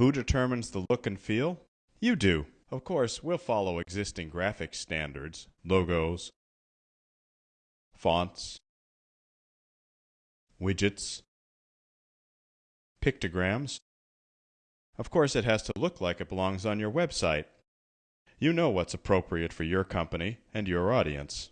Who determines the look and feel? You do. Of course, we'll follow existing graphic standards, logos, fonts, widgets, pictograms. Of course, it has to look like it belongs on your website. You know what's appropriate for your company and your audience.